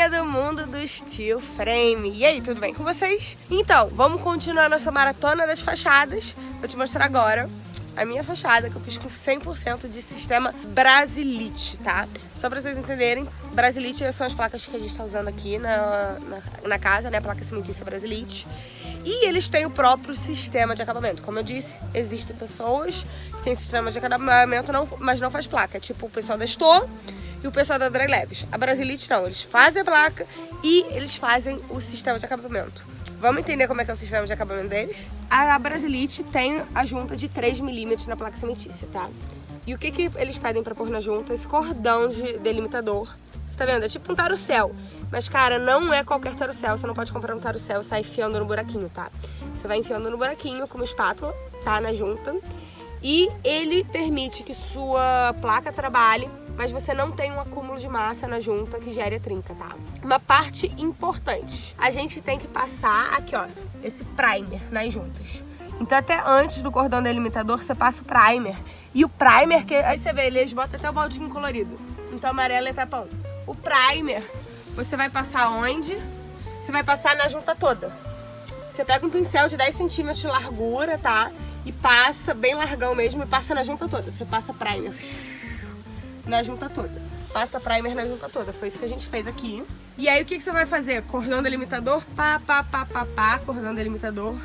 galerinha do mundo do steel frame E aí, tudo bem com vocês? Então, vamos continuar nossa maratona das fachadas Vou te mostrar agora a minha fachada que eu fiz com 100% de sistema Brasilite, tá? Só pra vocês entenderem, Brasilite são as placas que a gente tá usando aqui na, na, na casa, né? A placa cimentícia Brasilite e eles têm o próprio sistema de acabamento. Como eu disse, existem pessoas que têm sistema de acabamento, não, mas não faz placa. Tipo o pessoal da Store e o pessoal da Dry Leves. A Brasilite não, eles fazem a placa e eles fazem o sistema de acabamento. Vamos entender como é que é o sistema de acabamento deles? A Brasilite tem a junta de 3mm na placa cimentícia, tá? E o que, que eles pedem para pôr na junta? Esse cordão de delimitador. Você tá vendo? É tipo um tarucel. Mas, cara, não é qualquer tarucel. Você não pode comprar um tarucel e sair enfiando no buraquinho, tá? Você vai enfiando no buraquinho com uma espátula, tá? Na junta. E ele permite que sua placa trabalhe mas você não tem um acúmulo de massa na junta que gere a trinca, tá? Uma parte importante, a gente tem que passar aqui, ó, esse primer nas juntas. Então até antes do cordão delimitador você passa o primer. E o primer, que aí você vê, eles botam até o baldinho colorido. Então amarelo é tapão. O primer, você vai passar onde? Você vai passar na junta toda. Você pega um pincel de 10 centímetros de largura, tá? E passa, bem largão mesmo, e passa na junta toda. Você passa primer na junta toda. Passa primer na junta toda. Foi isso que a gente fez aqui. E aí o que, que você vai fazer? Cordão delimitador, pá, pá, pá, pá, pá, cordão delimitador.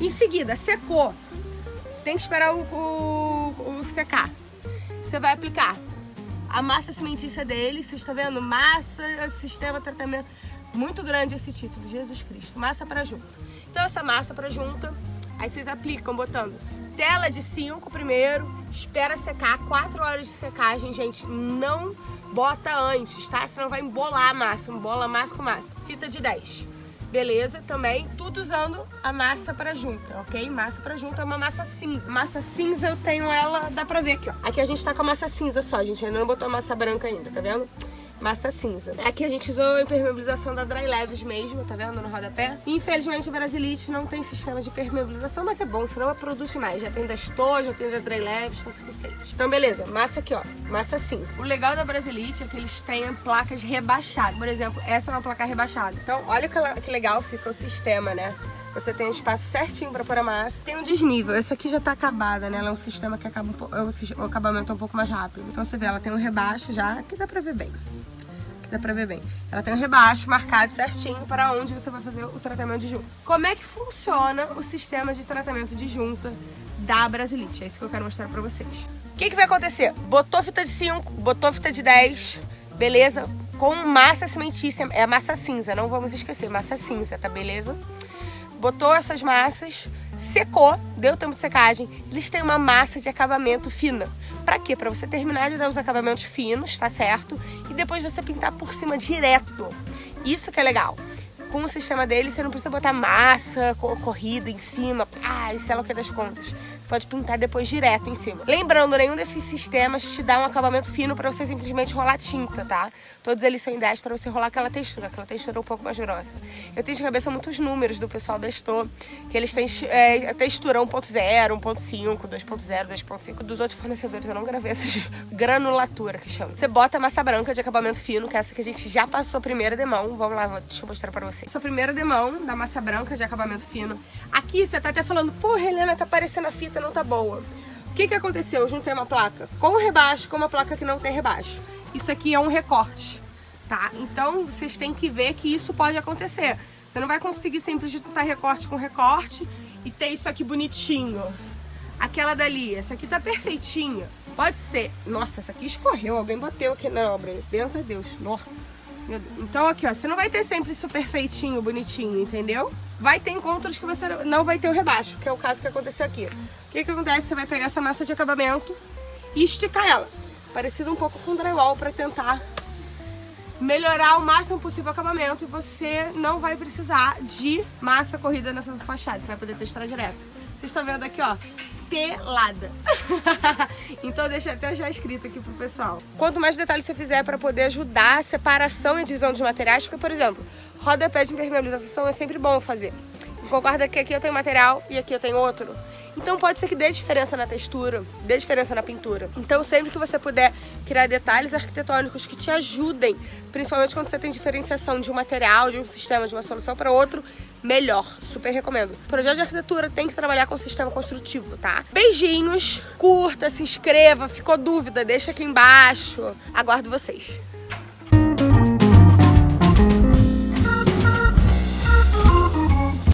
Em seguida, secou. Tem que esperar o, o, o secar. Você vai aplicar a massa cimentícia dele, vocês estão vendo? Massa, sistema, tratamento. Muito grande esse título, Jesus Cristo. Massa para junta. Então essa massa para junta, aí vocês aplicam botando tela de 5 primeiro, espera secar, 4 horas de secagem, gente, não bota antes, tá? Senão vai embolar a massa, embola massa com massa. Fita de 10. Beleza? Também tudo usando a massa pra junta, ok? Massa pra junta é uma massa cinza. Massa cinza eu tenho ela, dá pra ver aqui, ó. Aqui a gente tá com a massa cinza só, gente. Ainda não botou a massa branca ainda, tá vendo? Massa cinza. Aqui a gente usou a impermeabilização da Dry Leves mesmo, tá vendo? No rodapé. Infelizmente a Brasilite não tem sistema de impermeabilização, mas é bom, senão é produto demais. Já tem da Store, já tem da Dry Leves, tá suficiente. Então beleza, massa aqui ó, massa cinza. O legal da Brasilite é que eles têm placas rebaixadas. Por exemplo, essa é uma placa rebaixada. Então olha que legal fica o sistema, né? Você tem espaço certinho para pôr a massa. Tem um desnível. Essa aqui já tá acabada, né? Ela é um sistema que acaba um é o acabamento é um pouco mais rápido. Então você vê, ela tem um rebaixo já, que dá pra ver bem dá pra ver bem. Ela tem um rebaixo marcado certinho para onde você vai fazer o tratamento de junta. Como é que funciona o sistema de tratamento de junta da Brasilite? É isso que eu quero mostrar pra vocês. O que, que vai acontecer? Botou fita de 5, botou fita de 10, beleza? Com massa cimentícia, é massa cinza, não vamos esquecer, massa cinza, tá beleza? Botou essas massas, secou, deu tempo de secagem, eles têm uma massa de acabamento fina. Pra quê? Pra você terminar de dar os acabamentos finos, tá certo? E depois você pintar por cima direto. Isso que é legal com o sistema dele, você não precisa botar massa corrida em cima, ah, isso é o que das contas. Pode pintar depois direto em cima. Lembrando, nenhum desses sistemas te dá um acabamento fino para você simplesmente rolar tinta, tá? Todos eles são ideais para você rolar aquela textura, aquela textura um pouco mais grossa. Eu tenho de cabeça muitos números do pessoal da Estou, que eles têm é, textura 1.0, 1.5, 2.0, 2.5. Dos outros fornecedores eu não gravei essas granulatura que chama. Você bota massa branca de acabamento fino, que é essa que a gente já passou a primeira demão. Vamos lá, deixa eu mostrar para vocês. Essa primeira demão da massa branca de acabamento fino. Aqui você tá até falando, pô, Helena, tá parecendo a fita, não tá boa. O que que aconteceu? Eu juntei uma placa com rebaixo com uma placa que não tem rebaixo. Isso aqui é um recorte, tá? Então vocês têm que ver que isso pode acontecer. Você não vai conseguir sempre juntar recorte com recorte e ter isso aqui bonitinho. Aquela dali, essa aqui tá perfeitinha. Pode ser. Nossa, essa aqui escorreu, alguém bateu aqui na obra. Deus a Deus. Nossa. Então aqui, ó, você não vai ter sempre isso perfeitinho, bonitinho, entendeu? Vai ter encontros que você não vai ter o rebaixo, que é o caso que aconteceu aqui. O que que acontece? Você vai pegar essa massa de acabamento e esticar ela. Parecido um pouco com drywall para tentar melhorar o máximo possível o acabamento e você não vai precisar de massa corrida nessa fachada, você vai poder testar direto. Vocês estão vendo aqui, ó, telada. então deixa até já escrito aqui pro pessoal. Quanto mais detalhes você fizer para poder ajudar a separação e divisão dos materiais, porque, por exemplo, rodapé de impermeabilização é sempre bom fazer. Concorda que aqui eu tenho material e aqui eu tenho outro? Então pode ser que dê diferença na textura, dê diferença na pintura. Então sempre que você puder criar detalhes arquitetônicos que te ajudem, principalmente quando você tem diferenciação de um material, de um sistema, de uma solução para outro, melhor. Super recomendo. Projeto de arquitetura tem que trabalhar com sistema construtivo, tá? Beijinhos, curta, se inscreva, ficou dúvida, deixa aqui embaixo. Aguardo vocês.